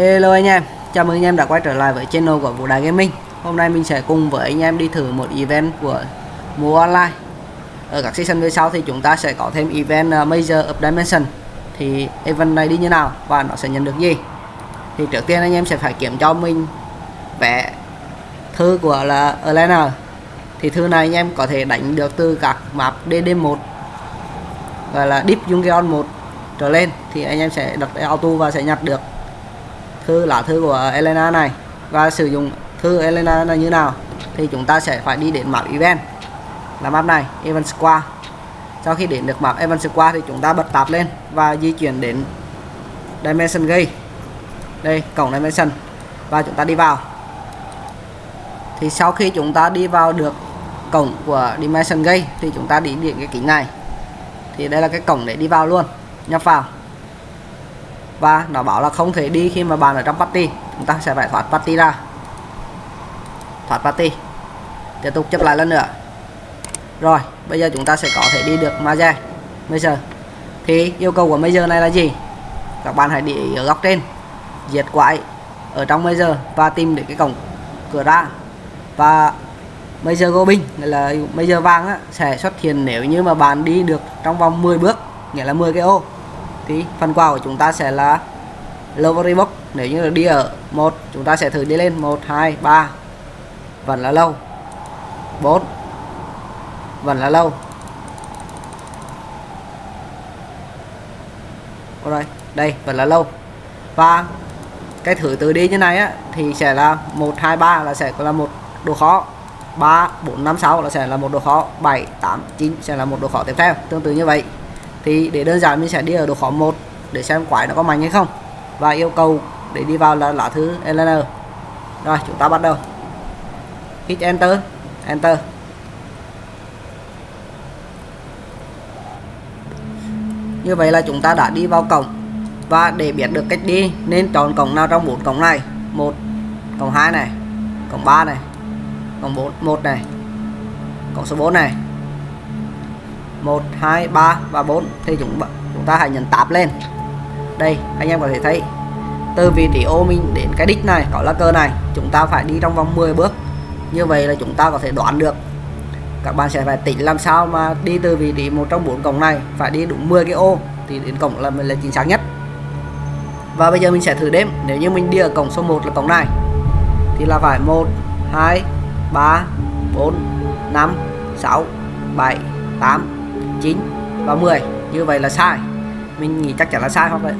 Hello anh em, chào mừng anh em đã quay trở lại với channel của Vũ Đài Gaming. Hôm nay mình sẽ cùng với anh em đi thử một event của mùa online. Ở các season về sau thì chúng ta sẽ có thêm event ờ, Major of Dimension. Thì event này đi như nào và nó sẽ nhận được gì? Thì trước tiên anh em sẽ phải kiểm cho mình vẽ thư của là Elena Thì thư này anh em có thể đánh được từ các map DD1 Gọi là Deep Junction 1 trở lên. Thì anh em sẽ đặt auto và sẽ nhặt được thư lá thư của Elena này. Và sử dụng thư Elena là như nào? Thì chúng ta sẽ phải đi đến map event. Là map này, event square. Sau khi đến được map event square thì chúng ta bật tab lên và di chuyển đến dimension gate. Đây, cổng dimension. Và chúng ta đi vào. Thì sau khi chúng ta đi vào được cổng của dimension gate thì chúng ta đi đến cái kính này. Thì đây là cái cổng để đi vào luôn. Nhập vào và nó bảo là không thể đi khi mà bạn ở trong party. Chúng ta sẽ phải thoát party ra. Thoát party. Tiếp tục chấp lại lần nữa. Rồi bây giờ chúng ta sẽ có thể đi được Maze. Major thì yêu cầu của Major này là gì? Các bạn hãy để ý ở góc trên. Diệt quái ở trong Major và tìm được cái cổng cửa ra. Và Major binh là Major vàng á, sẽ xuất hiện nếu như mà bạn đi được trong vòng 10 bước nghĩa là 10 cái ô thì phần quà của chúng ta sẽ là Lovery Box nếu như là đi ở một, chúng ta sẽ thử đi lên 1 2 3 vẫn là lâu. 4 vẫn là lâu. Rồi đây, vẫn là lâu. Và cái thử từ đi như này á, thì sẽ là 1 2 3 là sẽ là một độ khó. 3 4 5 6 là sẽ là một độ khó. 7 8 9 sẽ là một độ khó tiếp theo. Tương tự như vậy thì để đơn giản mình sẽ đi ở độ khó 1 để xem quái nó có mạnh hay không. Và yêu cầu để đi vào là lá thứ LN rồi, chúng ta bắt đầu. Hit enter enter. Như vậy là chúng ta đã đi vào cổng. Và để biết được cách đi, nên chọn cổng nào trong bốn cổng này? Một, cổng 2 này, cổng 3 này, cổng 4 1 này, cổng số 4 này. 1 2 3 và 4 thì chúng chúng ta hãy nhấn tab lên. Đây, anh em có thể thấy. Từ vị trí ô mình đến cái đích này, có là cơ này, chúng ta phải đi trong vòng 10 bước. Như vậy là chúng ta có thể đoán được. Các bạn sẽ phải tính làm sao mà đi từ vị trí một trong bốn cổng này phải đi đúng 10 cái ô, thì đến cổng là mình là chính xác nhất. Và bây giờ mình sẽ thử đếm. Nếu như mình đi ở cổng số 1 là cổng này, thì là phải 1 2 3 4 5 6 7 8 9 và 10 như vậy là sai. Mình nghĩ chắc chắn là sai không vậy?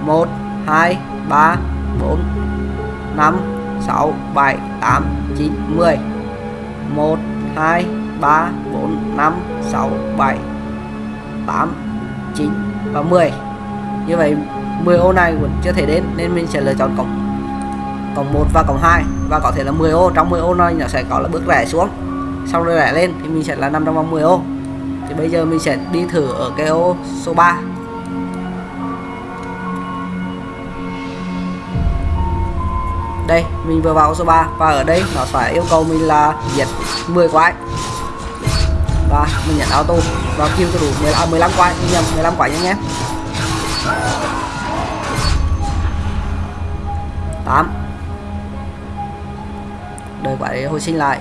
1 2 3 4 5 6 7 8 9 10 1 2 3 4 5 6 7 8 9 và 10 như vậy 10 ô này vẫn chưa thể đến, nên mình sẽ lựa chọn cổng cổng 1 và cổng 2 và có thể là 10 ô. Trong 10 ô này nó sẽ có là bước rẽ xuống. Sau rồi rẽ lên thì mình sẽ là nằm trong vòng 10 ô thì bây giờ mình sẽ đi thử ở cái ô số 3 đây mình vừa vào số 3 và ở đây nó phải yêu cầu mình là diệt 10 quái. Và mình nhận auto và kêu cho đủ 15, 15 à, quái mình nhầm 15 quái nha nhé. 8 đợi quái hồi sinh lại.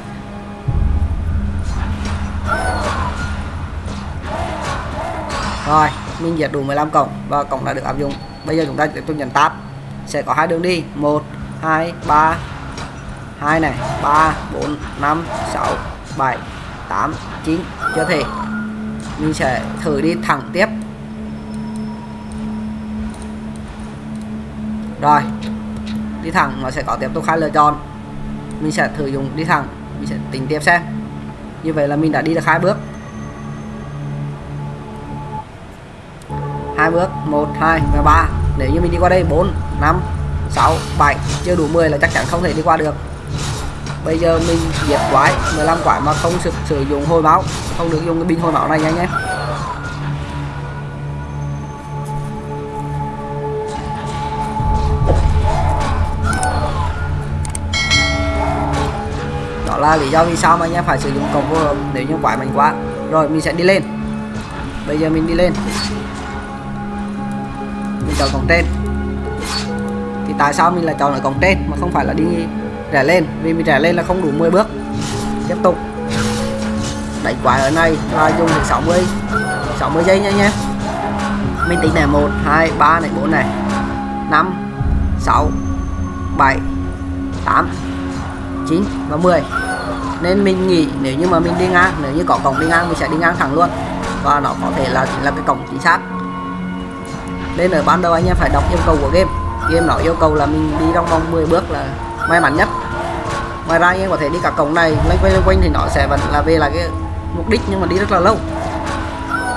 Rồi, mình diệt đủ 15 cổng và cổng đã được áp dụng. Bây giờ chúng ta tiếp tục nhấn tab. Sẽ có hai đường đi. 1 2 3 2 này 3 4 5 6 7 8 9 chưa thể. Mình sẽ thử đi thẳng tiếp. Rồi, đi thẳng nó sẽ có tiếp tục hai lựa chọn. Mình sẽ thử dùng đi thẳng. Mình sẽ tính tiếp xem. Như vậy là mình đã đi được hai bước. Hai bước 1 2 và 3 nếu như mình đi qua đây 4 5 6 7 chưa đủ 10 là chắc chắn không thể đi qua được. Bây giờ mình diệt quái 15 quái mà không sử, sử dụng hồi máu không được dùng cái pin hồi máu này nha anh em. Đó là lý do vì sao mà anh em phải sử dụng cổng phù nếu như quái mạnh quá. Rồi mình sẽ đi lên. Bây giờ mình đi lên mình chọn cổng trên. Thì tại sao mình lại chọn ở cổng trên mà không phải là đi rẽ lên? Vì mình rẽ lên là không đủ 10 bước. Tiếp tục. Đánh quái ở này và dùng được 60 60 giây nha nhé. Mình tính này 1 2 3 này 4 này. 5 6 7 8 9 và 10 nên mình nghĩ nếu như mà mình đi ngang, nếu như có cổng đi ngang mình sẽ đi ngang thẳng luôn. Và nó có thể là chính là cái cổng chính xác nên ở ban đầu anh em phải đọc yêu cầu của game. Game nó yêu cầu là mình đi trong vòng 10 bước là may mắn nhất. Ngoài ra anh em có thể đi cả cổng này loanh quanh loanh quanh thì nó sẽ vẫn là về là cái mục đích nhưng mà đi rất là lâu.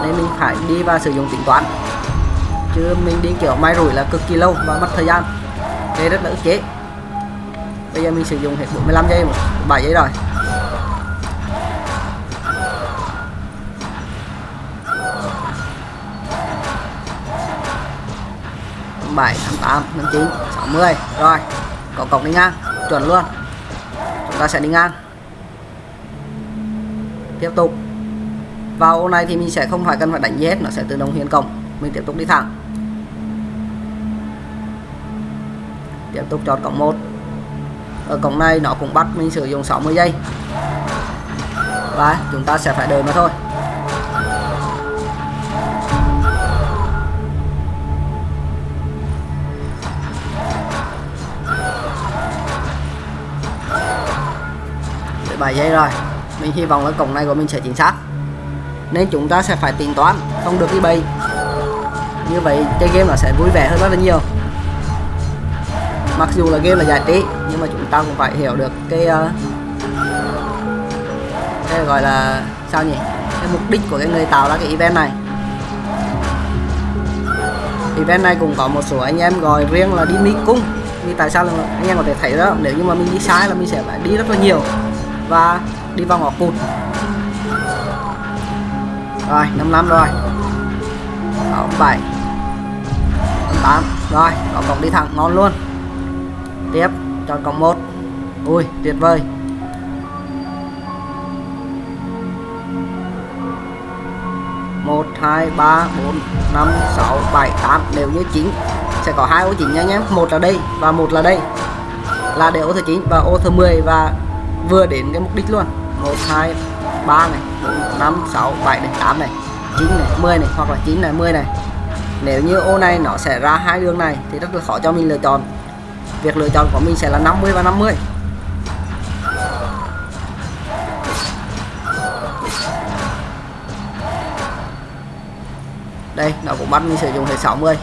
Nên mình phải đi và sử dụng tính toán. Chứ mình đi kiểu may rủi là cực kỳ lâu và mất thời gian. Thế rất là ức chế. Bây giờ mình sử dụng hết 45 giây 7 giây rồi. Bảy năm tám năm chín sáu mươi rồi có cổng đi ngang, chuẩn luôn. Chúng ta sẽ đi ngang. Tiếp tục. Vào ô này thì mình sẽ không phải cần phải đánh gì hết nó sẽ tự động hiện cổng. Mình tiếp tục đi thẳng. Tiếp tục chọn cổng 1 ở cổng này nó cũng bắt mình sử dụng 60 giây. Và chúng ta sẽ phải đợi mà thôi. 7 giây rồi. Mình hy vọng là cổng này của mình sẽ chính xác. Nên chúng ta sẽ phải tính toán không được đi bay như vậy chơi game nó sẽ vui vẻ hơn rất là nhiều. Mặc dù là game là giải trí nhưng mà chúng ta cũng phải hiểu được cái uh, cái gọi là sao nhỉ? Cái mục đích của cái người tạo ra cái event này. Event này cũng có một số anh em gọi riêng là đi mi cung vì tại sao là anh em có thể thấy đó nếu như mà mình đi sai là mình sẽ phải đi rất là nhiều và đi vào ngõ cụt. Rồi 55 rồi. 67 8 rồi có cổng đi thẳng, ngon luôn. Tiếp chọn cổng 1 ui, tuyệt vời. Một, hai, ba, bốn, năm, sáu, bảy, tám, đều như chín. Sẽ có hai ô chính nha nhé. Một là đây và một là đây. Là để ô thứ chín và ô thứ 10 và vừa đến cái mục đích luôn. 1 2 3 này 4 5 6 7 này 8 này 9 này 10 này, hoặc là 9 này 10 này. Nếu như ô này nó sẽ ra hai đường này thì rất là khó cho mình lựa chọn. Việc lựa chọn của mình sẽ là 50 và 50 đây, nó cũng bắt mình sử dụng hệ 60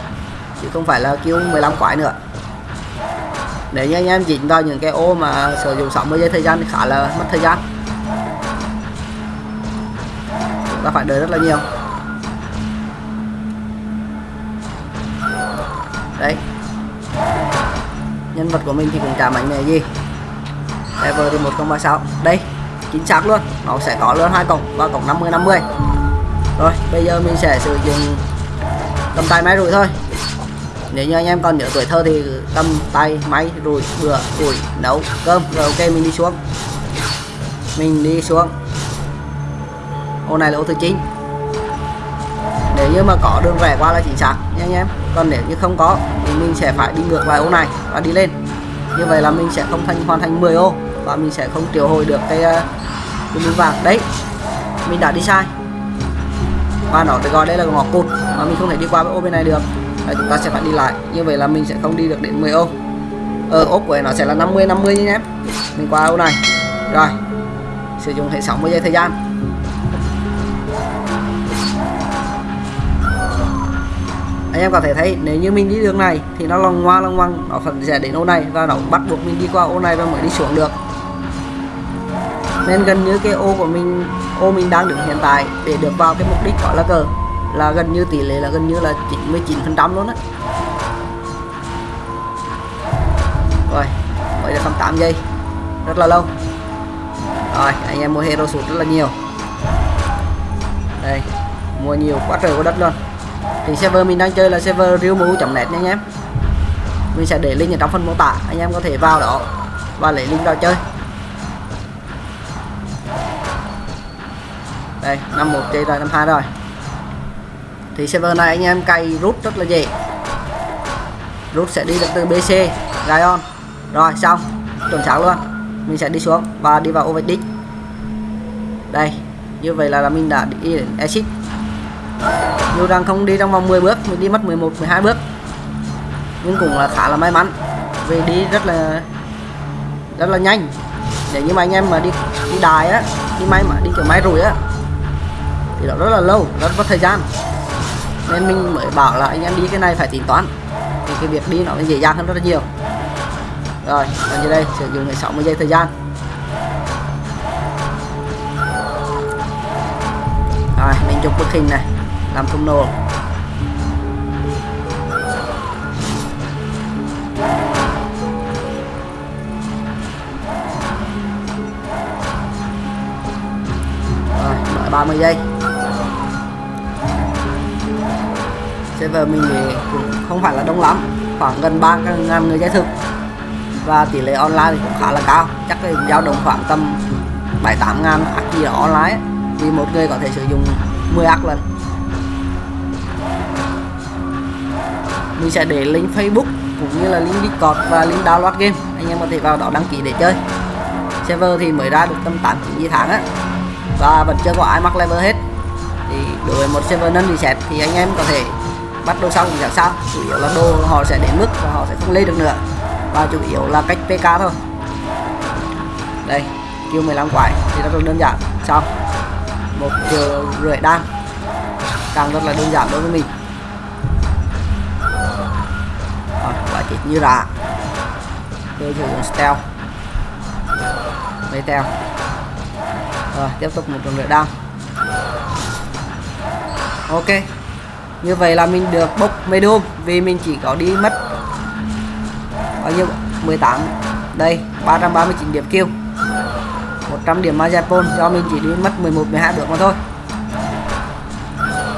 chứ không phải là kêu 15 quái nữa để nhanh anh em dính vào những cái ô mà sử dụng 60 giây thời gian thì khá là mất thời gian. Chúng ta phải đợi rất là nhiều. Đấy nhân vật của mình thì cũng chả mạnh mẽ gì. Level thì 1036 đây, chính xác luôn. Nó sẽ có luôn hai cổng, và cổng 50 50 rồi, bây giờ mình sẽ sử dụng cầm tay máy rủi thôi nếu như anh em còn nhớ tuổi thơ thì cầm tay, máy rồi bừa củi, nấu cơm. Rồi ok, mình đi xuống. Mình đi xuống. Ô, này là ô thứ chín. Nếu như mà có đường rẽ qua là chính xác nha anh em. Còn nếu như không có, thì mình sẽ phải đi ngược lại ô này và đi lên. Như vậy là mình sẽ không thành, hoàn thành 10 ô và mình sẽ không triệu hồi được cái uh, cái miếng vàng. Đấy, mình đã đi sai. Và nó được gọi đây là ngõ cụt mà mình không thể đi qua cái ô bên này được là chúng ta sẽ phải đi lại. Như vậy là mình sẽ không đi được đến 10 ô. Ờ, Ở ốp của nó sẽ là 50 50 nhé em. Mình qua ô này. Rồi. Sử dụng hệ 60 giây thời gian. Anh em có thể thấy, nếu như mình đi đường này, thì nó lòng ngoa lòng ngoăng nó phần sẽ đến ô này và nó bắt buộc mình đi qua ô này và mới đi xuống được. Nên gần như cái ô của mình, ô mình đang đứng hiện tại để được vào cái mục đích gọi là cờ là gần như tỷ lệ là gần như là 99 phần trăm luôn á. Rồi mới được 8 giây, rất là lâu. Rồi, anh em mua hero sụt rất là nhiều. Đây, mua nhiều quá trời quá đất luôn. Thì server mình đang chơi là server realmu.net nha anh em. Mình sẽ để link ở trong phần mô tả, anh em có thể vào đó và lấy link vào chơi. Đây, năm một chơi rồi, năm hai rồi thì server này anh em cày rút rất là dễ. Rút sẽ đi được từ BC Gion rồi xong. Chuẩn xác luôn. Mình sẽ đi xuống và đi vào overdick đây như vậy là, là mình đã đi đến exit. Dù rằng không đi trong vòng 10 bước mình đi mất 11 12 bước. Nhưng cũng là khá là may mắn. Vì đi rất là rất là nhanh. Để như mà anh em mà đi đi đài á đi may mà đi kiểu máy rùi á thì nó rất là lâu rất mất thời gian nên mình mới bảo là anh em đi cái này phải tính toán. Thì cái việc đi nó dễ dàng hơn rất là nhiều. Rồi, còn dưới đây? Sử dụng 60 giây thời gian. Rồi, mình chụp bức hình này, làm thumbnail. Rồi đợi 30 giây. Server mình thì cũng không phải là đông lắm, khoảng gần 3 ngàn người chơi thực và tỷ lệ online thì cũng khá là cao, chắc là dao động khoảng tầm 7 8 ngàn ác gì online vì một người có thể sử dụng 10 ác lần. Mình sẽ để link Facebook cũng như là link Discord và link download game. Anh em có thể vào đó đăng ký để chơi. Server thì mới ra được tầm 8 9 tháng á. Và vẫn chưa có ai mắc level hết. Thì đối với một server nâng reset thì anh em có thể bắt đầu xong thì chẳng sao? Chủ yếu là đồ họ sẽ đến mức và họ sẽ không lên được nữa. Và chủ yếu là cách PK thôi. Đây, kêu 15 quái. Thì rất là đơn giản. Xong. Một giờ rưỡi đan. Càng rất là đơn giản đối với mình. Rồi quả chết như rạ tôi sử dụng stealth. Mấy teo rồi, tiếp tục một tuần rưỡi đan. Ok như vậy là mình được bốc medium vì mình chỉ có đi mất bao nhiêu? 18 đây 339 điểm kêu 100 điểm Majapon do mình chỉ đi mất 11 12 được mà thôi.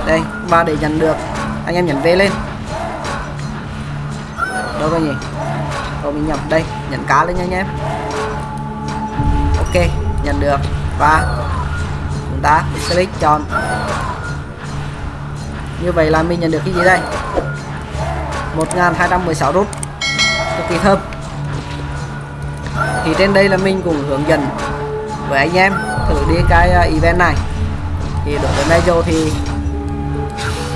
Đây và để nhận được. Anh em nhấn về lên. Đâu rồi nhỉ? Rồi mình nhầm, đây, nhận cá lên nha anh em. Ok, nhận được. Và chúng ta click chọn như vậy là mình nhận được cái gì đây? 1216 rút. Cực kỳ thơm. Thì trên đây là mình cũng hướng dẫn với anh em thử đi cái à, event này. Thì đối với Major thì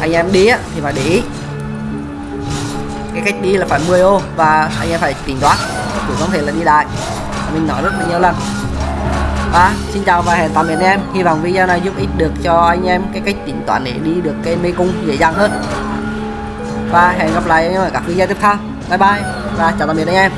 anh em đi á, thì phải để ý. Cái cách đi là phải 10 ô và anh em phải tính toán chứ không thể là đi đại. Mình nói rất là nhiều lần và xin chào và hẹn tạm biệt em. Hy vọng video này giúp ích được cho anh em cái cách tính toán để đi được cái mê cung dễ dàng hơn. Và hẹn gặp lại anh em ở các video tiếp theo. Bye bye và chào tạm biệt anh em.